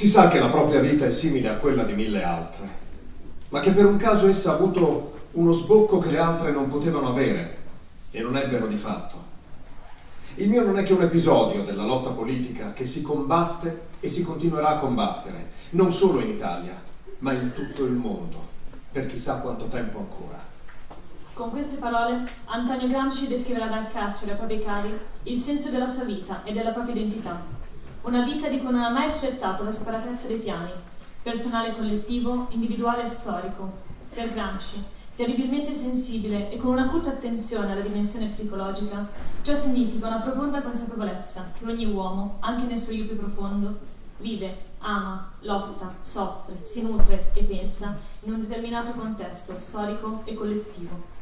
Si sa che la propria vita è simile a quella di mille altre, ma che per un caso essa ha avuto uno sbocco che le altre non potevano avere e non ebbero di fatto. Il mio non è che un episodio della lotta politica che si combatte e si continuerà a combattere, non solo in Italia, ma in tutto il mondo, per chissà quanto tempo ancora. Con queste parole Antonio Gramsci descriverà dal carcere a propri cavi il senso della sua vita e della propria identità. Una vita di cui non ha mai accettato la separatezza dei piani, personale collettivo, individuale e storico. Per Gramsci, terribilmente sensibile e con un'acuta attenzione alla dimensione psicologica, ciò significa una profonda consapevolezza che ogni uomo, anche nel suo io più profondo, vive, ama, lotta, soffre, si nutre e pensa in un determinato contesto storico e collettivo.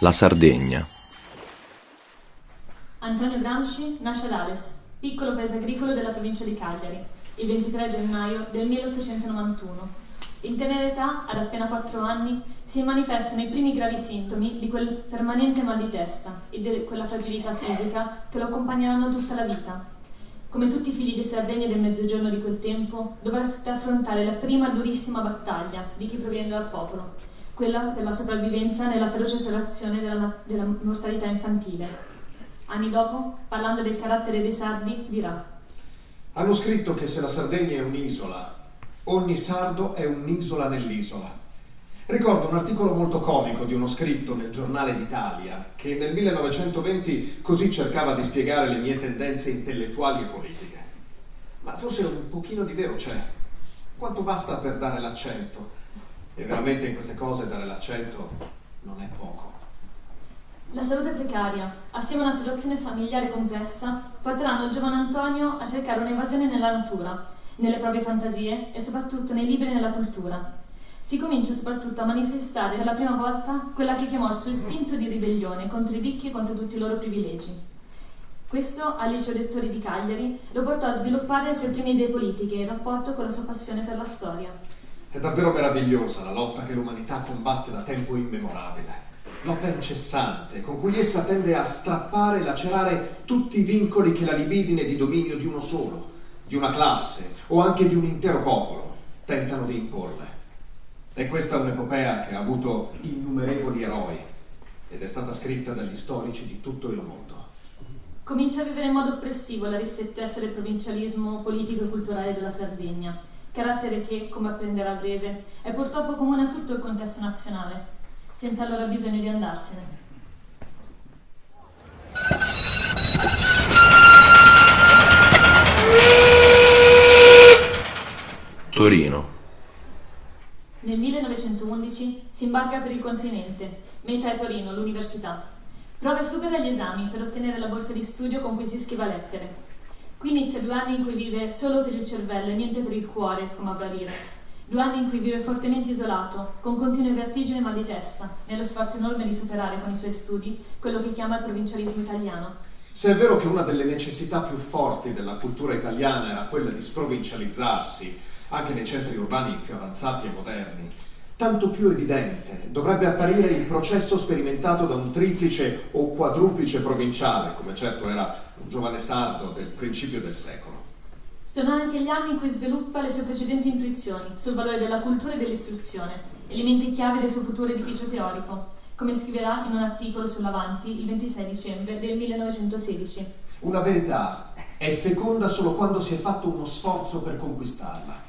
La Sardegna. Antonio Gramsci nasce ad Ales, piccolo paese agricolo della provincia di Cagliari, il 23 gennaio del 1891. In tenera età, ad appena 4 anni, si manifestano i primi gravi sintomi di quel permanente mal di testa e di quella fragilità fisica che lo accompagneranno tutta la vita. Come tutti i figli di Sardegna del mezzogiorno di quel tempo, dovette affrontare la prima durissima battaglia di chi proviene dal popolo, quella per la sopravvivenza nella feroce selezione della, della mortalità infantile. Anni dopo, parlando del carattere dei sardi, dirà Hanno scritto che se la Sardegna è un'isola, ogni sardo è un'isola nell'isola. Ricordo un articolo molto comico di uno scritto nel giornale d'Italia che nel 1920 così cercava di spiegare le mie tendenze intellettuali e politiche. Ma forse un pochino di vero c'è. Quanto basta per dare l'accento? E veramente in queste cose dare l'accento non è poco. La salute precaria, assieme a una situazione familiare complessa, porteranno il giovane Antonio a cercare un'evasione nella natura, nelle proprie fantasie e soprattutto nei libri e nella cultura. Si comincia soprattutto a manifestare per la prima volta quella che chiamò il suo istinto di ribellione contro i ricchi e contro tutti i loro privilegi. Questo, al liceo lettori di Cagliari, lo portò a sviluppare le sue prime idee politiche in rapporto con la sua passione per la storia. È davvero meravigliosa la lotta che l'umanità combatte da tempo immemorabile. Lotta incessante, con cui essa tende a strappare e lacerare tutti i vincoli che la libidine di dominio di uno solo, di una classe o anche di un intero popolo tentano di imporle. E questa è un'epopea che ha avuto innumerevoli eroi ed è stata scritta dagli storici di tutto il mondo. Comincia a vivere in modo oppressivo la ristrettezza del provincialismo politico e culturale della Sardegna, carattere che, come apprenderà a breve, è purtroppo comune a tutto il contesto nazionale. Sente allora bisogno di andarsene. Torino. Nel 1911 si imbarca per il continente, meta è Torino, l'università. Prova e supera gli esami per ottenere la borsa di studio con cui si scrive lettere. Qui inizia due anni in cui vive solo per il cervello e niente per il cuore, come avrà dire. Due anni in cui vive fortemente isolato, con continue vertigini e mal di testa, nello sforzo enorme di superare con i suoi studi quello che chiama il provincialismo italiano. Se è vero che una delle necessità più forti della cultura italiana era quella di sprovincializzarsi, anche nei centri urbani più avanzati e moderni, tanto più evidente dovrebbe apparire il processo sperimentato da un triplice o quadruplice provinciale, come certo era un giovane sardo del principio del secolo. Sono anche gli anni in cui sviluppa le sue precedenti intuizioni sul valore della cultura e dell'istruzione, elementi chiave del suo futuro edificio teorico, come scriverà in un articolo sull'Avanti il 26 dicembre del 1916. Una verità è feconda solo quando si è fatto uno sforzo per conquistarla.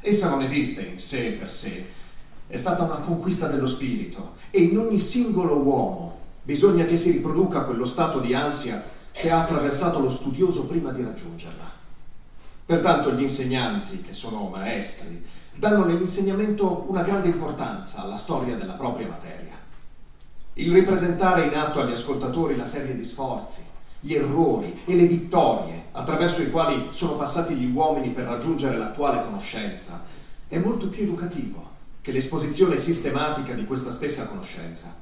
Essa non esiste in sé per sé, è stata una conquista dello spirito e in ogni singolo uomo bisogna che si riproduca quello stato di ansia che ha attraversato lo studioso prima di raggiungerla. Pertanto gli insegnanti, che sono maestri, danno nell'insegnamento una grande importanza alla storia della propria materia. Il ripresentare in atto agli ascoltatori la serie di sforzi, gli errori e le vittorie attraverso i quali sono passati gli uomini per raggiungere l'attuale conoscenza è molto più educativo che l'esposizione sistematica di questa stessa conoscenza.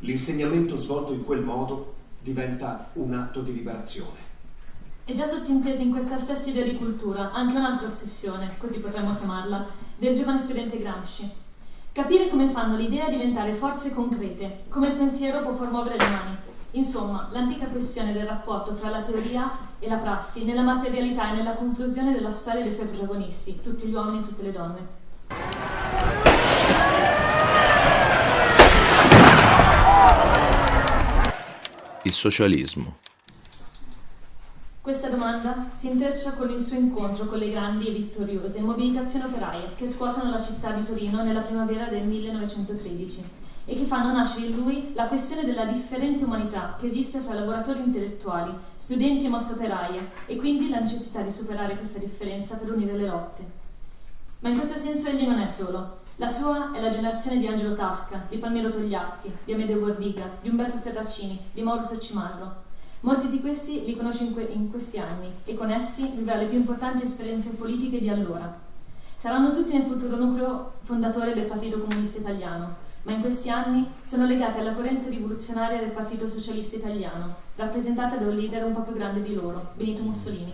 L'insegnamento svolto in quel modo diventa un atto di liberazione. È già sottinteso in questa stessa idea di cultura anche un'altra ossessione, così potremmo chiamarla, del giovane studente Gramsci. Capire come fanno l'idea diventare forze concrete, come il pensiero può promuovere le mani. Insomma, l'antica questione del rapporto fra la teoria e la prassi, nella materialità e nella conclusione della storia dei suoi protagonisti, tutti gli uomini e tutte le donne. Socialismo. Questa domanda si intreccia con il suo incontro con le grandi e vittoriose mobilitazioni operaie che scuotono la città di Torino nella primavera del 1913 e che fanno nascere in lui la questione della differente umanità che esiste fra lavoratori intellettuali, studenti e mosse operaie e quindi la necessità di superare questa differenza per unire le lotte. Ma in questo senso egli non è solo. La sua è la generazione di Angelo Tasca, di Palmiro Togliatti, di Amedeo Bordiga, di Umberto Terracini, di Mauro Soccimarro, Molti di questi li conosce in, que- in questi anni e con essi vivrà le più importanti esperienze politiche di allora. Saranno tutti nel futuro nucleo fondatore del Partito Comunista Italiano, ma in questi anni sono legati alla corrente rivoluzionaria del Partito Socialista Italiano, rappresentata da un leader un po' più grande di loro, Benito Mussolini.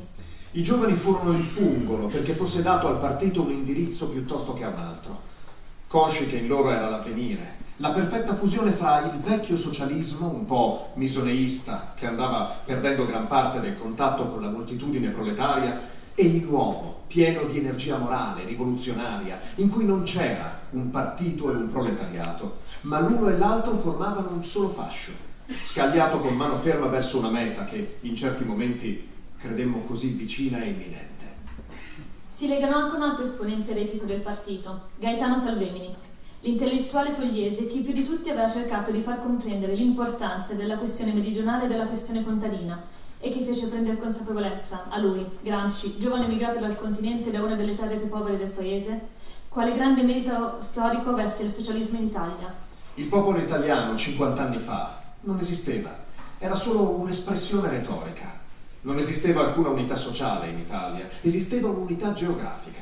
I giovani furono il pungolo perché fosse dato al partito un indirizzo piuttosto che a un altro, consci che in loro era l'avvenire, la perfetta fusione fra il vecchio socialismo, un po' misoneista, che andava perdendo gran parte del contatto con la moltitudine proletaria, e il nuovo, pieno di energia morale, rivoluzionaria, in cui non c'era un partito e un proletariato, ma l'uno e l'altro formavano un solo fascio, scagliato con mano ferma verso una meta che in certi momenti credemmo così vicina e imminente. Si legano anche un altro esponente eretico del partito, Gaetano Salvemini, L'intellettuale pugliese che più di tutti aveva cercato di far comprendere l'importanza della questione meridionale e della questione contadina e che fece prendere consapevolezza a lui, Gramsci, giovane emigrato dal continente da una delle terre più povere del paese, quale grande merito storico avesse il socialismo in Italia. Il popolo italiano 50 anni fa non esisteva, era solo un'espressione retorica. Non esisteva alcuna unità sociale in Italia, esisteva un'unità geografica.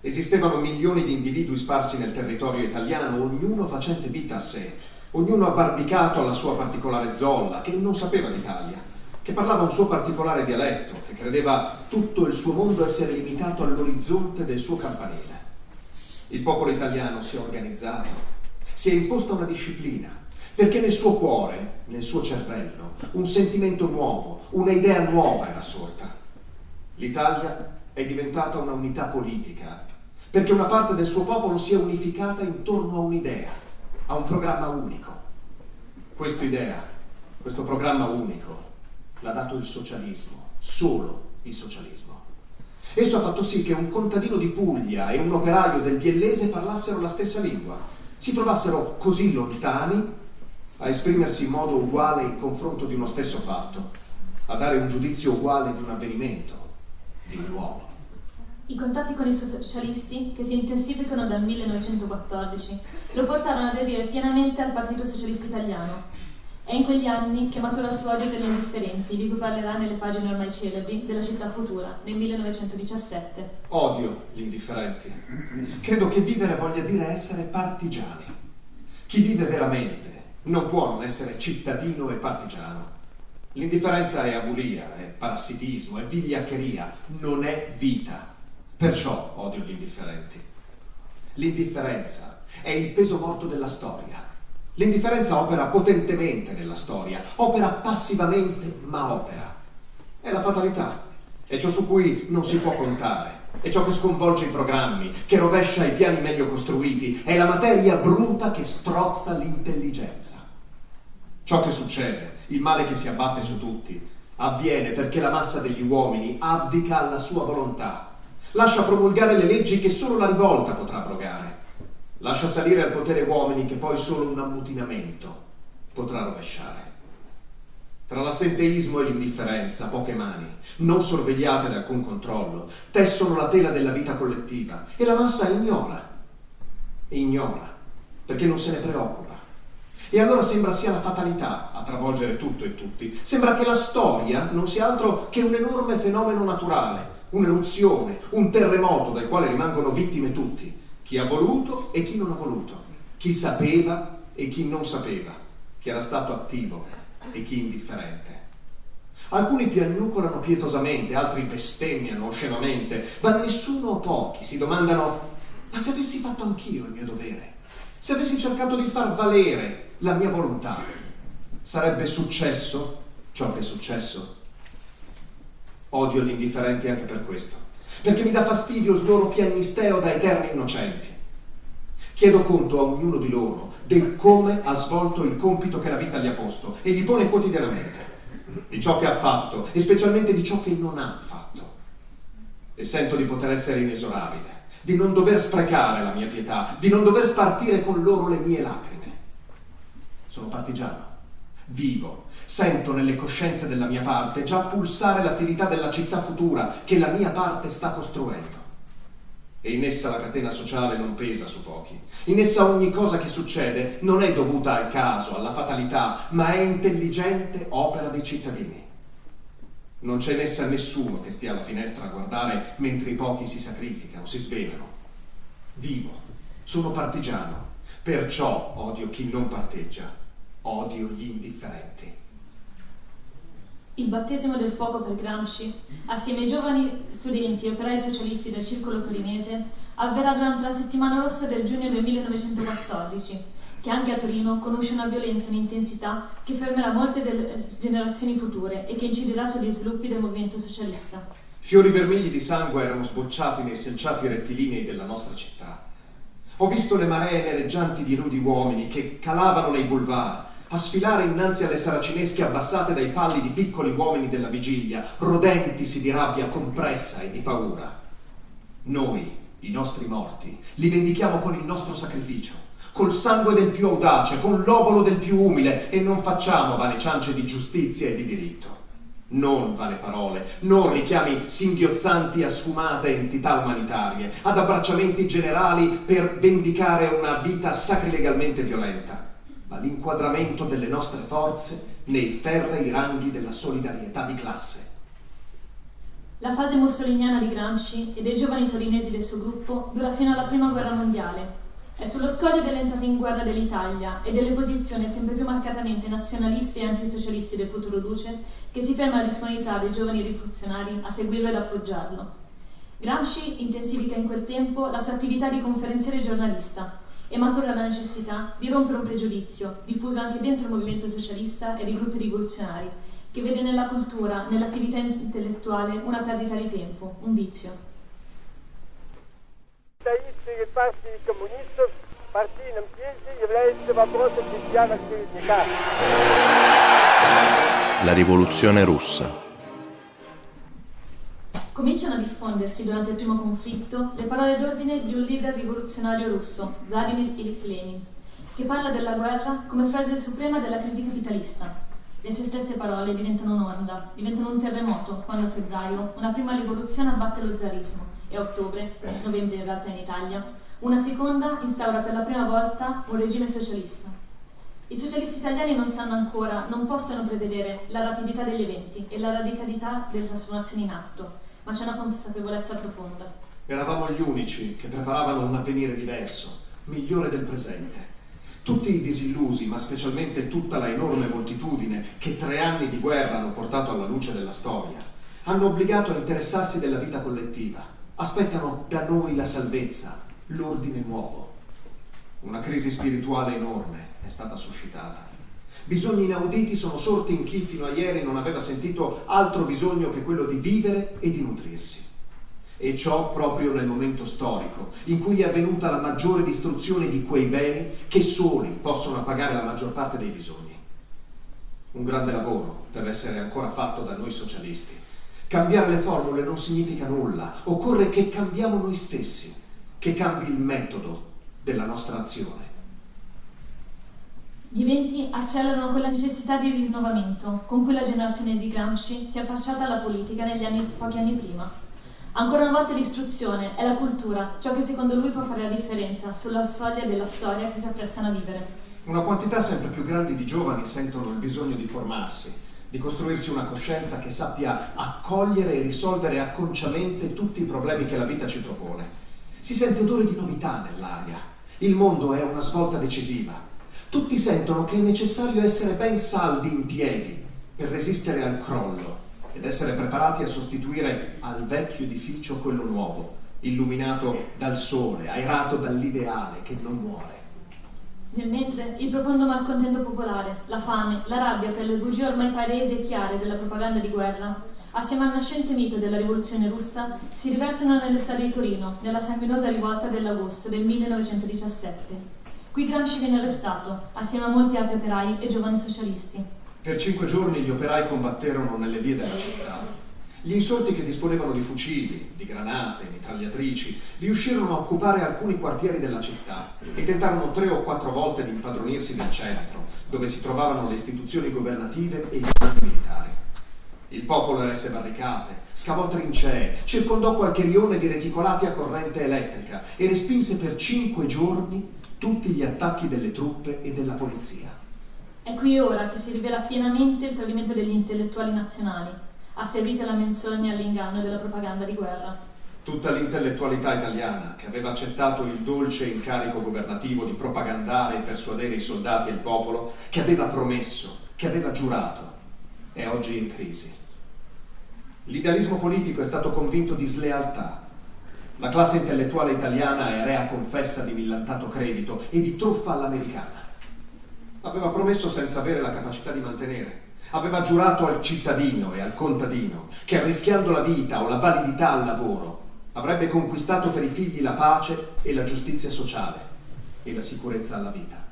Esistevano milioni di individui sparsi nel territorio italiano, ognuno facente vita a sé, ognuno abbarbicato alla sua particolare zolla, che non sapeva d'Italia, che parlava un suo particolare dialetto, che credeva tutto il suo mondo essere limitato all'orizzonte del suo campanile. Il popolo italiano si è organizzato, si è imposta una disciplina, perché nel suo cuore, nel suo cervello, un sentimento nuovo, una idea nuova era sorta. L'Italia è diventata una unità politica perché una parte del suo popolo si è unificata intorno a un'idea, a un programma unico. Questa idea, questo programma unico, l'ha dato il socialismo, solo il socialismo. Esso ha fatto sì che un contadino di Puglia e un operaio del Biellese parlassero la stessa lingua, si trovassero così lontani a esprimersi in modo uguale in confronto di uno stesso fatto, a dare un giudizio uguale di un avvenimento, di un uomo. I contatti con i socialisti, che si intensificano dal 1914, lo portarono ad aderire pienamente al Partito Socialista Italiano. È in quegli anni che matura il suo odio per gli indifferenti, di cui parlerà nelle pagine ormai celebri della città futura, nel 1917. Odio gli indifferenti. Credo che vivere voglia dire essere partigiani. Chi vive veramente non può non essere cittadino e partigiano. L'indifferenza è abulia, è parassitismo, è vigliaccheria, non è vita. Perciò odio gli indifferenti. L'indifferenza è il peso morto della storia. L'indifferenza opera potentemente nella storia, opera passivamente, ma opera. È la fatalità, è ciò su cui non si può contare, è ciò che sconvolge i programmi, che rovescia i piani meglio costruiti, è la materia bruta che strozza l'intelligenza. Ciò che succede, il male che si abbatte su tutti, avviene perché la massa degli uomini abdica alla sua volontà lascia promulgare le leggi che solo la rivolta potrà abrogare, lascia salire al potere uomini che poi solo un ammutinamento potrà rovesciare. Tra l'assenteismo e l'indifferenza, poche mani, non sorvegliate da alcun controllo, tessono la tela della vita collettiva e la massa ignora, ignora, perché non se ne preoccupa. E allora sembra sia la fatalità a travolgere tutto e tutti. Sembra che la storia non sia altro che un enorme fenomeno naturale, un'eruzione, un terremoto del quale rimangono vittime tutti, chi ha voluto e chi non ha voluto, chi sapeva e chi non sapeva, chi era stato attivo e chi indifferente. Alcuni piagnucolano pietosamente, altri bestemmiano oscenamente, ma nessuno o pochi si domandano, ma se avessi fatto anch'io il mio dovere, se avessi cercato di far valere la mia volontà, sarebbe successo ciò che è successo? Odio gli indifferenti anche per questo, perché mi dà fastidio il loro piagnisteo da eterni innocenti. Chiedo conto a ognuno di loro del come ha svolto il compito che la vita gli ha posto e gli pone quotidianamente, di ciò che ha fatto e specialmente di ciò che non ha fatto. E sento di poter essere inesorabile, di non dover sprecare la mia pietà, di non dover spartire con loro le mie lacrime. Sono partigiano, vivo, Sento nelle coscienze della mia parte già pulsare l'attività della città futura che la mia parte sta costruendo. E in essa la catena sociale non pesa su pochi. In essa ogni cosa che succede non è dovuta al caso, alla fatalità, ma è intelligente opera dei cittadini. Non c'è in essa nessuno che stia alla finestra a guardare mentre i pochi si sacrificano, si svelano. Vivo, sono partigiano, perciò odio chi non parteggia, odio gli indifferenti. Il battesimo del fuoco per Gramsci, assieme ai giovani studenti e operai socialisti del circolo torinese, avverrà durante la settimana rossa del giugno del 1914, che anche a Torino conosce una violenza e un'intensità che fermerà molte delle generazioni future e che inciderà sugli sviluppi del movimento socialista. Fiori vermigli di sangue erano sbocciati nei selciati rettilinei della nostra città. Ho visto le maree nereggianti di nudi uomini che calavano nei boulevard, a sfilare innanzi alle saracinesche abbassate dai palli di piccoli uomini della vigilia, rodentisi di rabbia compressa e di paura. Noi, i nostri morti, li vendichiamo con il nostro sacrificio, col sangue del più audace, con l'obolo del più umile e non facciamo vane ciance di giustizia e di diritto. Non vane parole, non richiami singhiozzanti a sfumate entità umanitarie, ad abbracciamenti generali per vendicare una vita sacrilegalmente violenta ma l'inquadramento delle nostre forze nei ferrei ranghi della solidarietà di classe. La fase mussoliniana di Gramsci e dei giovani torinesi del suo gruppo dura fino alla Prima Guerra Mondiale. È sullo scoglio dell'entrata in guerra dell'Italia e delle posizioni sempre più marcatamente nazionalisti e antisocialisti del futuro luce che si ferma la disponibilità dei giovani rivoluzionari a seguirlo ed appoggiarlo. Gramsci intensifica in quel tempo la sua attività di conferenziere giornalista, e matura la necessità di rompere un pregiudizio, diffuso anche dentro il movimento socialista e dei gruppi rivoluzionari, che vede nella cultura, nell'attività intellettuale una perdita di tempo, un vizio. La rivoluzione russa Cominciano a diffondersi durante il primo conflitto le parole d'ordine di un leader rivoluzionario russo, Vladimir Ilyich Lenin, che parla della guerra come frase suprema della crisi capitalista. Le sue stesse parole diventano un'onda, diventano un terremoto quando a febbraio una prima rivoluzione abbatte lo zarismo e a ottobre, novembre in realtà in Italia, una seconda instaura per la prima volta un regime socialista. I socialisti italiani non sanno ancora, non possono prevedere la rapidità degli eventi e la radicalità delle trasformazioni in atto, ma c'è una consapevolezza profonda. Eravamo gli unici che preparavano un avvenire diverso, migliore del presente. Tutti i disillusi, ma specialmente tutta la enorme moltitudine che tre anni di guerra hanno portato alla luce della storia, hanno obbligato a interessarsi della vita collettiva. Aspettano da noi la salvezza, l'ordine nuovo. Una crisi spirituale enorme è stata suscitata. Bisogni inauditi sono sorti in chi fino a ieri non aveva sentito altro bisogno che quello di vivere e di nutrirsi. E ciò proprio nel momento storico in cui è avvenuta la maggiore distruzione di quei beni che soli possono appagare la maggior parte dei bisogni. Un grande lavoro deve essere ancora fatto da noi socialisti. Cambiare le formule non significa nulla, occorre che cambiamo noi stessi, che cambi il metodo della nostra azione. Gli eventi accelerano quella necessità di rinnovamento con cui la generazione di Gramsci si è affacciata alla politica negli anni, pochi anni prima. Ancora una volta l'istruzione è la cultura, ciò che secondo lui può fare la differenza sulla soglia della storia che si apprestano a vivere. Una quantità sempre più grande di giovani sentono il bisogno di formarsi, di costruirsi una coscienza che sappia accogliere e risolvere acconciamente tutti i problemi che la vita ci propone. Si sente odore di novità nell'aria. Il mondo è una svolta decisiva tutti sentono che è necessario essere ben saldi in piedi per resistere al crollo ed essere preparati a sostituire al vecchio edificio quello nuovo, illuminato dal sole, aerato dall'ideale che non muore. Nel mentre il profondo malcontento popolare, la fame, la rabbia per le bugie ormai palesi e chiare della propaganda di guerra, assieme al nascente mito della rivoluzione russa, si riversano nell'estate di Torino, nella sanguinosa rivolta dell'agosto del 1917. Qui Gramsci viene arrestato, assieme a molti altri operai e giovani socialisti. Per cinque giorni gli operai combatterono nelle vie della città. Gli insorti che disponevano di fucili, di granate, mitragliatrici, riuscirono a occupare alcuni quartieri della città e tentarono tre o quattro volte di impadronirsi del centro, dove si trovavano le istituzioni governative e i comandi militari. Il popolo eresse barricate, scavò trincee, circondò qualche rione di reticolati a corrente elettrica e respinse per cinque giorni tutti gli attacchi delle truppe e della polizia. È qui ora che si rivela pienamente il tradimento degli intellettuali nazionali, asservita alla menzogna e all'inganno della propaganda di guerra. Tutta l'intellettualità italiana, che aveva accettato il dolce incarico governativo di propagandare e persuadere i soldati e il popolo, che aveva promesso, che aveva giurato, è oggi in crisi. L'idealismo politico è stato convinto di slealtà. La classe intellettuale italiana è rea confessa di millantato credito e di truffa all'americana. Aveva promesso senza avere la capacità di mantenere. Aveva giurato al cittadino e al contadino che arrischiando la vita o la validità al lavoro avrebbe conquistato per i figli la pace e la giustizia sociale e la sicurezza alla vita.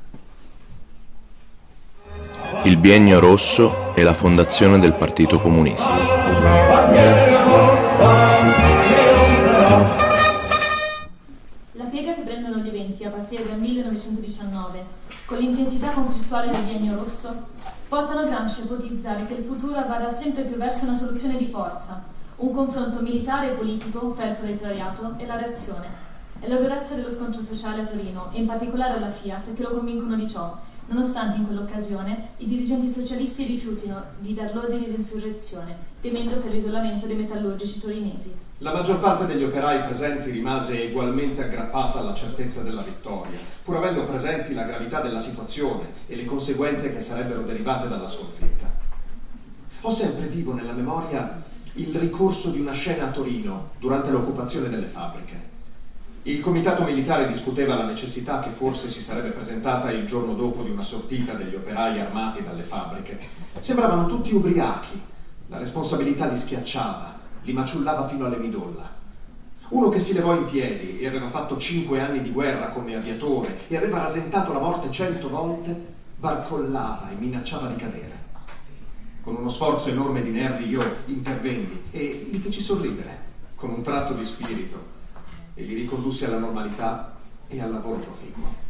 Il biennio rosso e la fondazione del Partito Comunista. Con l'intensità conflittuale del biennio rosso, portano Gramsci a ipotizzare che il futuro avvarrà sempre più verso una soluzione di forza, un confronto militare e politico fra il proletariato e la reazione. È la durezza dello scontro sociale a Torino, e in particolare alla Fiat, che lo convincono di ciò, nonostante in quell'occasione i dirigenti socialisti rifiutino di dar l'ordine di insurrezione, temendo per l'isolamento dei metallurgici torinesi. La maggior parte degli operai presenti rimase ugualmente aggrappata alla certezza della vittoria, pur avendo presenti la gravità della situazione e le conseguenze che sarebbero derivate dalla sconfitta. Ho sempre vivo nella memoria il ricorso di una scena a Torino durante l'occupazione delle fabbriche. Il comitato militare discuteva la necessità che forse si sarebbe presentata il giorno dopo di una sortita degli operai armati dalle fabbriche. Sembravano tutti ubriachi, la responsabilità li schiacciava li maciullava fino alle midolla. Uno che si levò in piedi e aveva fatto cinque anni di guerra come aviatore e aveva rasentato la morte cento volte, barcollava e minacciava di cadere. Con uno sforzo enorme di nervi io intervenni e li feci sorridere con un tratto di spirito e li ricondussi alla normalità e al lavoro proficuo.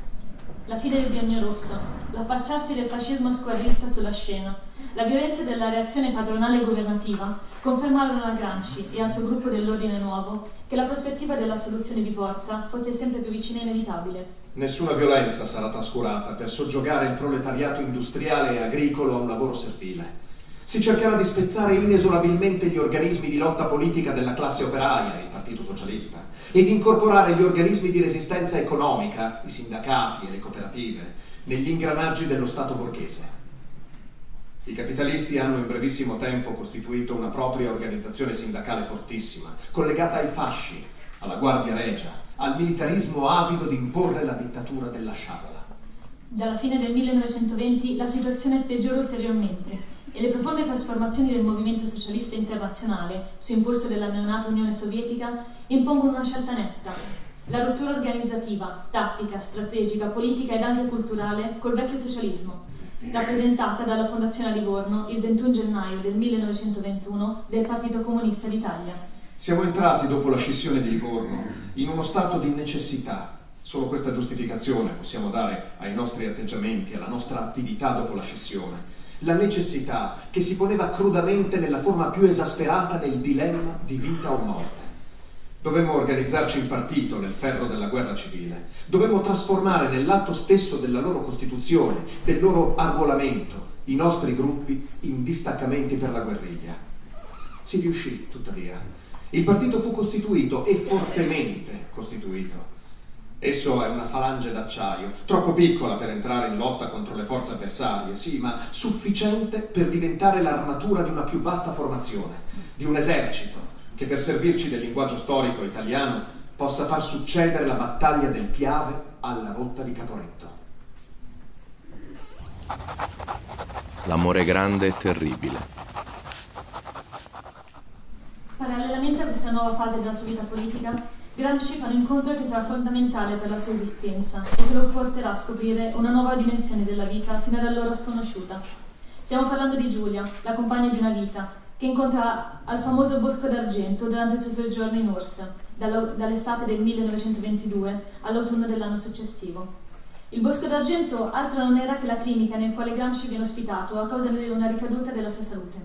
La fine del biennio rosso, l'affacciarsi del fascismo squadrista sulla scena, la violenza della reazione padronale governativa confermarono a Gramsci e al suo gruppo dell'Ordine Nuovo che la prospettiva della soluzione di forza fosse sempre più vicina e inevitabile. Nessuna violenza sarà trascurata per soggiogare il proletariato industriale e agricolo a un lavoro servile. Si cercherà di spezzare inesorabilmente gli organismi di lotta politica della classe operaia, il Partito Socialista, e di incorporare gli organismi di resistenza economica, i sindacati e le cooperative, negli ingranaggi dello Stato borghese. I capitalisti hanno in brevissimo tempo costituito una propria organizzazione sindacale fortissima, collegata ai fasci, alla Guardia Regia, al militarismo avido di imporre la dittatura della sciabola. Dalla fine del 1920 la situazione peggiorò ulteriormente e le profonde trasformazioni del movimento socialista internazionale, su impulso della neonata Unione Sovietica, impongono una scelta netta. La rottura organizzativa, tattica, strategica, politica ed anche culturale col vecchio socialismo, rappresentata dalla Fondazione a Livorno il 21 gennaio del 1921 del Partito Comunista d'Italia. Siamo entrati dopo la scissione di Livorno in uno stato di necessità. Solo questa giustificazione possiamo dare ai nostri atteggiamenti, alla nostra attività dopo la scissione. La necessità che si poneva crudamente nella forma più esasperata nel dilemma di vita o morte. Dovemmo organizzarci in partito nel ferro della guerra civile. Dovemmo trasformare nell'atto stesso della loro costituzione, del loro arruolamento, i nostri gruppi in distaccamenti per la guerriglia. Si riuscì, tuttavia. Il partito fu costituito e fortemente costituito. Esso è una falange d'acciaio, troppo piccola per entrare in lotta contro le forze avversarie, sì, ma sufficiente per diventare l'armatura di una più vasta formazione, di un esercito, che per servirci del linguaggio storico italiano possa far succedere la battaglia del Piave alla rotta di Caporetto. L'amore grande e terribile. Parallelamente a questa nuova fase della sua vita politica, Gramsci fa un incontro che sarà fondamentale per la sua esistenza e che lo porterà a scoprire una nuova dimensione della vita fino ad allora sconosciuta. Stiamo parlando di Giulia, la compagna di una vita, che incontra al famoso Bosco d'Argento durante il suo soggiorno in Ursa, dall'estate del 1922 all'autunno dell'anno successivo. Il Bosco d'Argento altro non era che la clinica nel quale Gramsci viene ospitato a causa di una ricaduta della sua salute.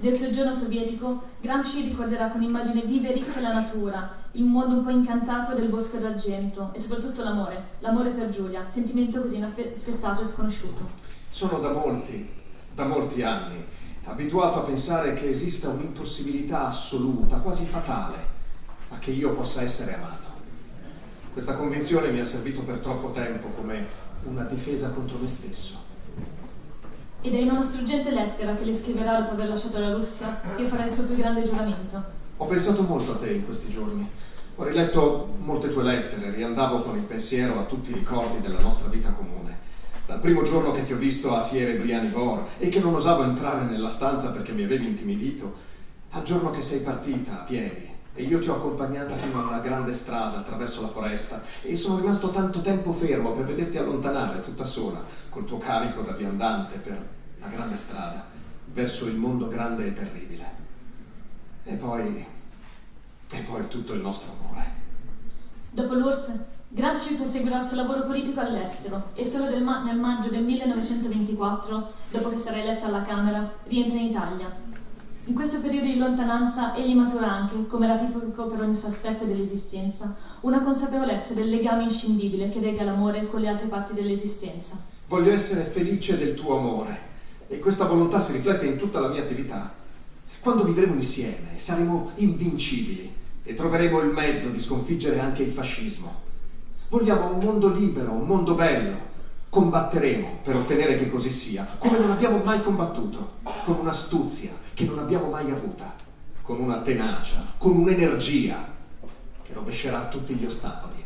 Del soggiorno sovietico, Gramsci ricorderà con immagine viva e ricca la natura, il mondo un po' incantato del Bosco d'Argento e soprattutto l'amore, l'amore per Giulia, sentimento così inaspettato e sconosciuto. Sono da molti, da molti anni, abituato a pensare che esista un'impossibilità assoluta, quasi fatale, a che io possa essere amato. Questa convinzione mi ha servito per troppo tempo come una difesa contro me stesso. Ed è in una struggente lettera che le scriverà dopo aver lasciato la Russia che farà il suo più grande giuramento. Ho pensato molto a te in questi giorni. Ho riletto molte tue lettere, riandavo con il pensiero a tutti i ricordi della nostra vita comune. Dal primo giorno che ti ho visto a Siere Brianivor e che non osavo entrare nella stanza perché mi avevi intimidito, al giorno che sei partita a piedi e io ti ho accompagnata fino a una grande strada attraverso la foresta e sono rimasto tanto tempo fermo per vederti allontanare tutta sola col tuo carico da viandante per la grande strada verso il mondo grande e terribile. E poi... e poi tutto il nostro amore. Dopo l'URSS, Gramsci proseguirà il suo lavoro politico all'estero e solo nel maggio del 1924, dopo che sarà eletto alla Camera, rientra in Italia in questo periodo di lontananza egli matura anche, come era tipico per ogni suo aspetto dell'esistenza, una consapevolezza del legame inscindibile che lega l'amore con le altre parti dell'esistenza. Voglio essere felice del tuo amore e questa volontà si riflette in tutta la mia attività. Quando vivremo insieme saremo invincibili e troveremo il mezzo di sconfiggere anche il fascismo. Vogliamo un mondo libero, un mondo bello, combatteremo per ottenere che così sia, come non abbiamo mai combattuto, con un'astuzia che non abbiamo mai avuta, con una tenacia, con un'energia che rovescerà tutti gli ostacoli.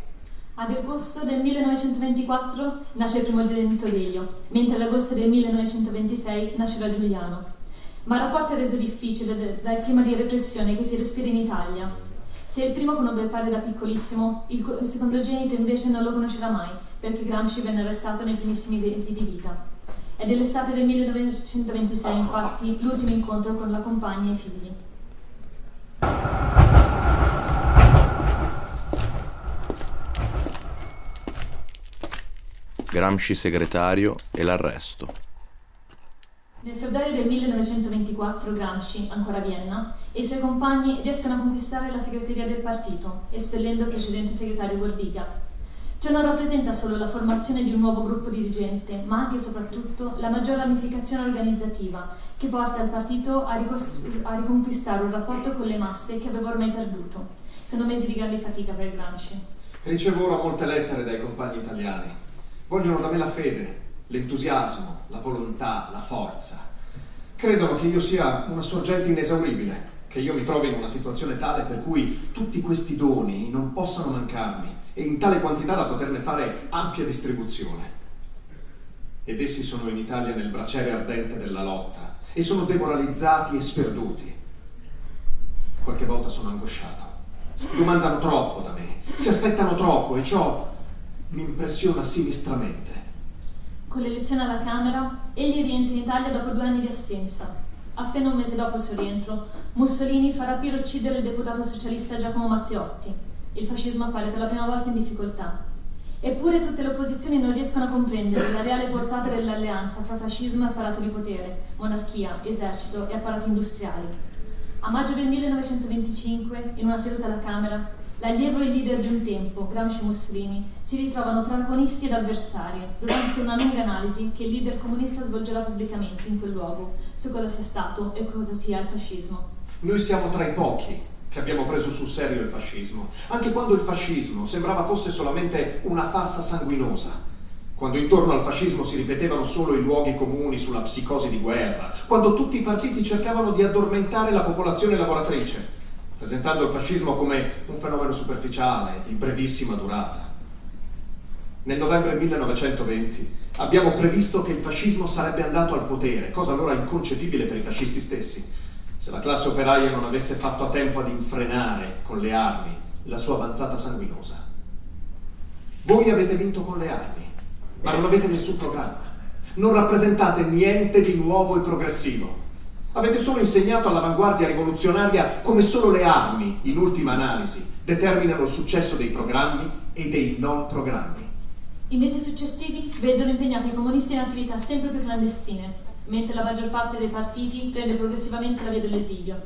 Ad agosto del 1924 nasce il primogenito Delio, mentre ad agosto del 1926 nascerà Giuliano. Ma il rapporto è reso difficile dal clima di repressione che si respira in Italia. Se il primo conobbe il padre da piccolissimo, il secondogenito invece non lo conoscerà mai, perché Gramsci venne arrestato nei primissimi mesi di vita. È dell'estate del 1926, infatti, l'ultimo incontro con la compagna e i figli. Gramsci segretario e l'arresto. Nel febbraio del 1924 Gramsci, ancora a Vienna, e i suoi compagni riescono a conquistare la segreteria del partito, espellendo il precedente segretario Gordiga, Ciò non rappresenta solo la formazione di un nuovo gruppo dirigente, ma anche e soprattutto la maggior ramificazione organizzativa che porta il partito a, a riconquistare un rapporto con le masse che aveva ormai perduto. Sono mesi di grande fatica per Gramsci. Ricevo ora molte lettere dai compagni italiani. Vogliono da me la fede, l'entusiasmo, la volontà, la forza. Credono che io sia una sorgente inesauribile, che io mi trovi in una situazione tale per cui tutti questi doni non possano mancarmi e in tale quantità da poterne fare ampia distribuzione. Ed essi sono in Italia nel braciere ardente della lotta e sono demoralizzati e sperduti. Qualche volta sono angosciato. Domandano troppo da me, si aspettano troppo e ciò mi impressiona sinistramente. Con l'elezione alla Camera, egli rientra in Italia dopo due anni di assenza. Appena un mese dopo il suo rientro, Mussolini fa rapire uccidere il deputato socialista Giacomo Matteotti, il fascismo appare per la prima volta in difficoltà. Eppure tutte le opposizioni non riescono a comprendere la reale portata dell'alleanza fra fascismo e apparato di potere, monarchia, esercito e apparati industriali. A maggio del 1925, in una seduta alla Camera, l'allievo e il leader di un tempo, Gramsci Mussolini, si ritrovano protagonisti ed avversari durante una lunga analisi che il leader comunista svolgerà pubblicamente in quel luogo su cosa sia stato e cosa sia il fascismo. Noi siamo tra i pochi che abbiamo preso sul serio il fascismo, anche quando il fascismo sembrava fosse solamente una farsa sanguinosa, quando intorno al fascismo si ripetevano solo i luoghi comuni sulla psicosi di guerra, quando tutti i partiti cercavano di addormentare la popolazione lavoratrice, presentando il fascismo come un fenomeno superficiale, di brevissima durata. nel novembre 1920, abbiamo previsto che il fascismo sarebbe andato al potere, cosa allora inconcepibile per i fascisti stessi, se la classe operaia non avesse fatto a tempo ad infrenare con le armi la sua avanzata sanguinosa. Voi avete vinto con le armi, ma non avete nessun programma. Non rappresentate niente di nuovo e progressivo. Avete solo insegnato all'avanguardia rivoluzionaria come solo le armi, in ultima analisi, determinano il successo dei programmi e dei non programmi. I mesi successivi vedono impegnati i comunisti in attività sempre più clandestine, mentre la maggior parte dei partiti prende progressivamente la via dell'esilio.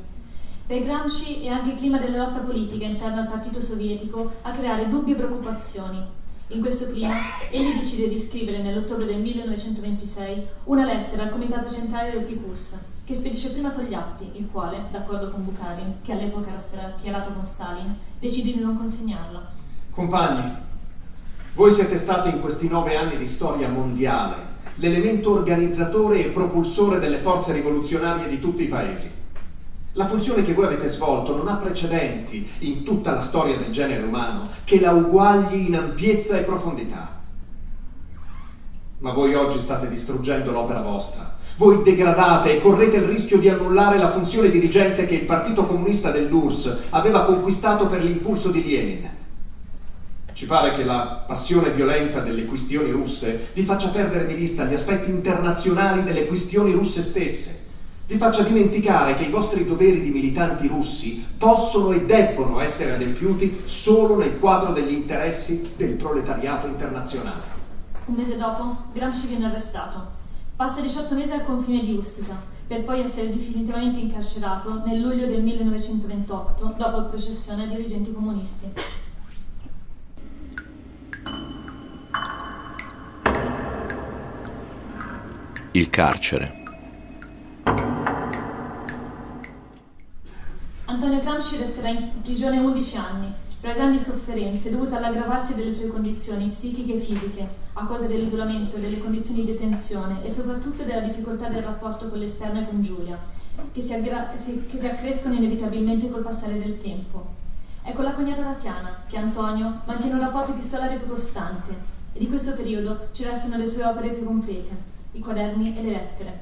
Per Gramsci è anche il clima della lotta politica interna al partito sovietico a creare dubbi e preoccupazioni. In questo clima, egli decide di scrivere nell'ottobre del 1926 una lettera al comitato centrale del PQS, che spedisce prima Togliatti, il quale, d'accordo con Bukharin, che all'epoca era schierato con Stalin, decide di non consegnarla. Compagni, voi siete stati in questi nove anni di storia mondiale l'elemento organizzatore e propulsore delle forze rivoluzionarie di tutti i paesi. La funzione che voi avete svolto non ha precedenti in tutta la storia del genere umano che la uguagli in ampiezza e profondità. Ma voi oggi state distruggendo l'opera vostra. Voi degradate e correte il rischio di annullare la funzione dirigente che il Partito Comunista dell'URSS aveva conquistato per l'impulso di Lenin. Ci pare che la passione violenta delle questioni russe vi faccia perdere di vista gli aspetti internazionali delle questioni russe stesse, vi faccia dimenticare che i vostri doveri di militanti russi possono e debbono essere adempiuti solo nel quadro degli interessi del proletariato internazionale. Un mese dopo, Gramsci viene arrestato. Passa 18 mesi al confine di Ustica, per poi essere definitivamente incarcerato nel luglio del 1928, dopo il processione ai dirigenti comunisti. Il carcere. Antonio Gramsci resterà in prigione 11 anni per grandi sofferenze dovute all'aggravarsi delle sue condizioni psichiche e fisiche, a causa dell'isolamento, delle condizioni di detenzione e soprattutto della difficoltà del rapporto con l'esterno e con Giulia, che si, che si accrescono inevitabilmente col passare del tempo. È con la cognata Tatiana che Antonio mantiene un rapporto epistolare più costante e di questo periodo ci restano le sue opere più complete i quaderni e le lettere.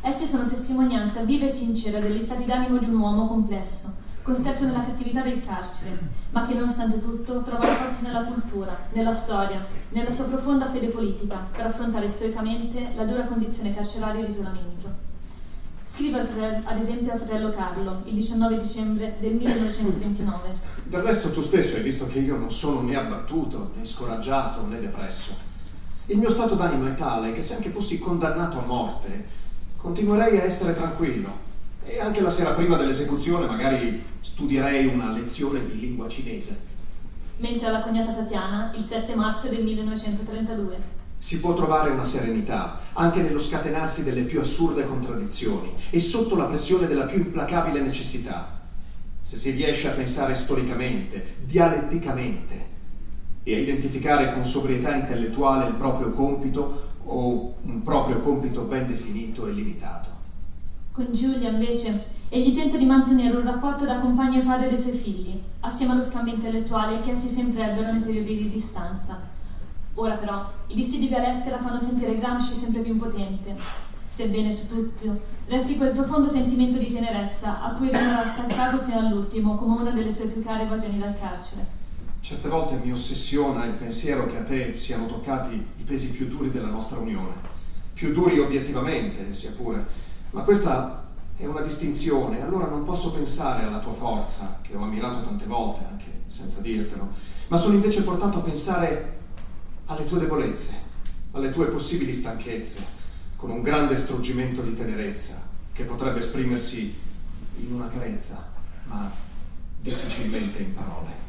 Essi sono testimonianza viva e sincera degli stati d'animo di un uomo complesso, costretto nella cattività del carcere, ma che nonostante tutto trova la forza nella cultura, nella storia, nella sua profonda fede politica per affrontare stoicamente la dura condizione carceraria e l'isolamento. Scrive ad esempio al fratello Carlo il 19 dicembre del 1929. Del resto tu stesso hai visto che io non sono né abbattuto, né scoraggiato, né depresso. Il mio stato d'animo è tale che se anche fossi condannato a morte, continuerei a essere tranquillo. E anche la sera prima dell'esecuzione magari studierei una lezione di lingua cinese. Mentre alla cognata Tatiana, il 7 marzo del 1932. Si può trovare una serenità anche nello scatenarsi delle più assurde contraddizioni e sotto la pressione della più implacabile necessità. Se si riesce a pensare storicamente, dialetticamente, e a identificare con sobrietà intellettuale il proprio compito o un proprio compito ben definito e limitato. Con Giulia, invece, egli tenta di mantenere un rapporto da compagno e padre dei suoi figli, assieme allo scambio intellettuale che essi sempre ebbero nei periodi di distanza. Ora però, i dissi di Violette la fanno sentire Gramsci sempre più impotente, sebbene su tutto resti quel profondo sentimento di tenerezza a cui rimarrà attaccato fino all'ultimo come una delle sue più care evasioni dal carcere. Certe volte mi ossessiona il pensiero che a te siano toccati i pesi più duri della nostra unione, più duri obiettivamente, sia pure, ma questa è una distinzione, allora non posso pensare alla tua forza, che ho ammirato tante volte, anche senza dirtelo, ma sono invece portato a pensare alle tue debolezze, alle tue possibili stanchezze, con un grande struggimento di tenerezza che potrebbe esprimersi in una carezza, ma difficilmente in parole.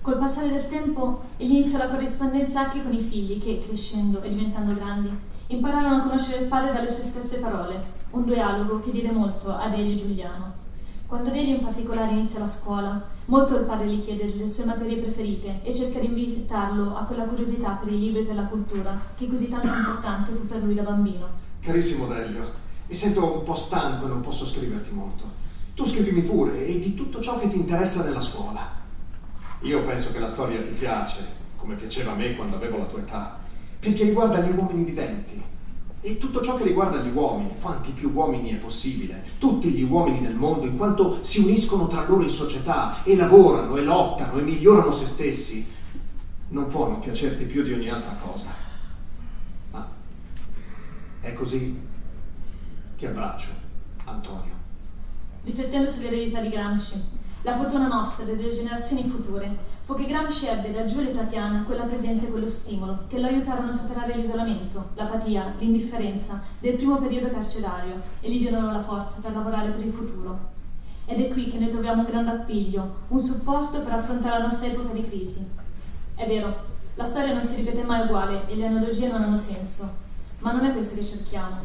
Col passare del tempo egli iniziò la corrispondenza anche con i figli che, crescendo e diventando grandi, impararono a conoscere il padre dalle sue stesse parole, un dialogo che diede molto a Delio Giuliano. Quando Delio in particolare inizia la scuola, molto il padre gli chiede delle sue materie preferite e cerca di invitarlo a quella curiosità per i libri e per la cultura che così tanto importante fu per lui da bambino. Carissimo Delio, mi sento un po' stanco e non posso scriverti molto. Tu scrivimi pure e di tutto ciò che ti interessa nella scuola. Io penso che la storia ti piace, come piaceva a me quando avevo la tua età, perché riguarda gli uomini viventi. E tutto ciò che riguarda gli uomini, quanti più uomini è possibile, tutti gli uomini del mondo, in quanto si uniscono tra loro in società e lavorano e lottano e migliorano se stessi, non può non piacerti più di ogni altra cosa. Ma è così. Ti abbraccio, Antonio. Riflettendo sull'eredità di Gramsci, la fortuna nostra delle generazioni future fu che Gramsci ebbe da Giulio e Tatiana quella presenza e quello stimolo che lo aiutarono a superare l'isolamento, l'apatia, l'indifferenza del primo periodo carcerario e gli diedero la forza per lavorare per il futuro. Ed è qui che noi troviamo un grande appiglio, un supporto per affrontare la nostra epoca di crisi. È vero, la storia non si ripete mai uguale e le analogie non hanno senso, ma non è questo che cerchiamo.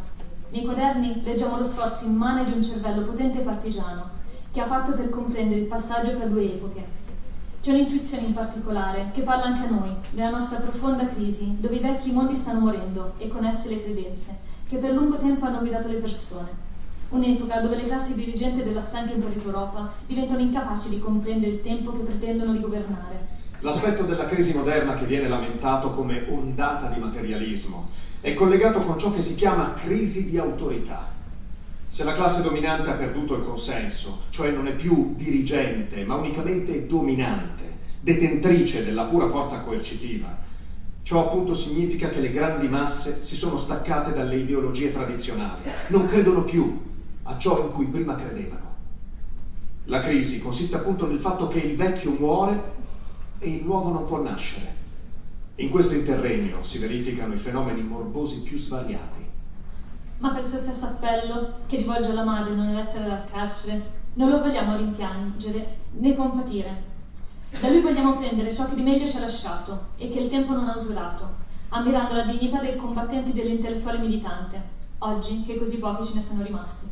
Nei quaderni leggiamo lo sforzo immane di un cervello potente e partigiano, che ha fatto per comprendere il passaggio fra due epoche. C'è un'intuizione in particolare che parla anche a noi, della nostra profonda crisi, dove i vecchi mondi stanno morendo e con esse le credenze, che per lungo tempo hanno guidato le persone. Un'epoca dove le classi dirigenti della stanca Europa diventano incapaci di comprendere il tempo che pretendono di governare. L'aspetto della crisi moderna che viene lamentato come ondata di materialismo è collegato con ciò che si chiama crisi di autorità. Se la classe dominante ha perduto il consenso, cioè non è più dirigente, ma unicamente dominante, detentrice della pura forza coercitiva, ciò appunto significa che le grandi masse si sono staccate dalle ideologie tradizionali, non credono più a ciò in cui prima credevano. La crisi consiste appunto nel fatto che il vecchio muore e il nuovo non può nascere. In questo interregno si verificano i fenomeni morbosi più svariati. Ma per il suo stesso appello, che rivolge alla madre in una lettera dal carcere, non lo vogliamo rimpiangere né compatire. Da lui vogliamo prendere ciò che di meglio ci ha lasciato e che il tempo non ha usurato, ammirando la dignità del combattente e dell'intellettuale militante, oggi che così pochi ce ne sono rimasti.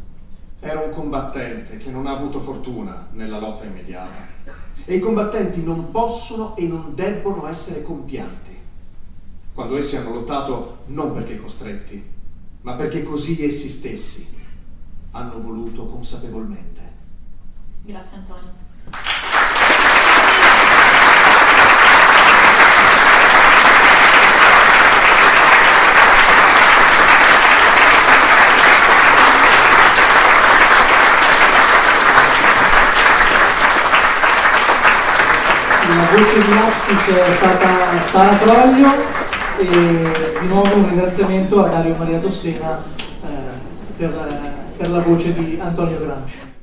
Era un combattente che non ha avuto fortuna nella lotta immediata. E i combattenti non possono e non debbono essere compianti quando essi hanno lottato non perché costretti, ma perché così essi stessi hanno voluto consapevolmente. Grazie Antonio. La voce di Oxis è stata Sara Troglio e di nuovo un ringraziamento a Dario Maria Dossena eh, per, per la voce di Antonio Gramsci.